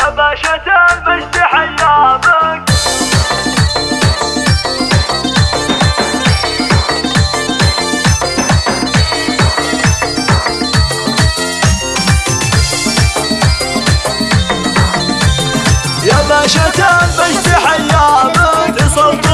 يا باشا المجد حيامك يا باشا المجد وصلت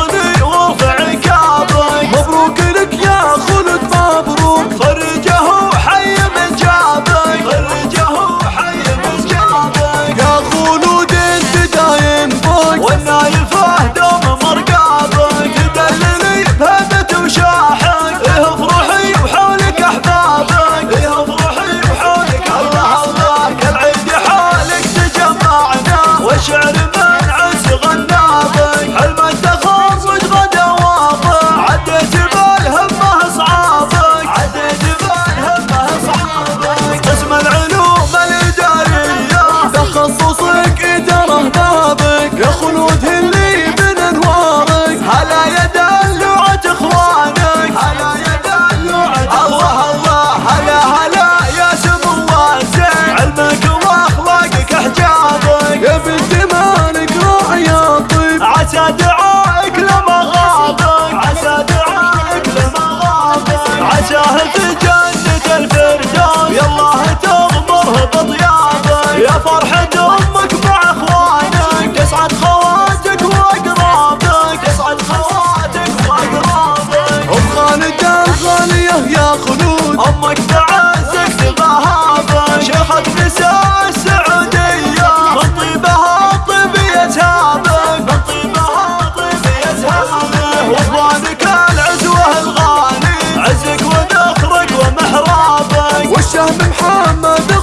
دعائك غابت عسى دعائك لما غابت عساه تجنن شهم محمد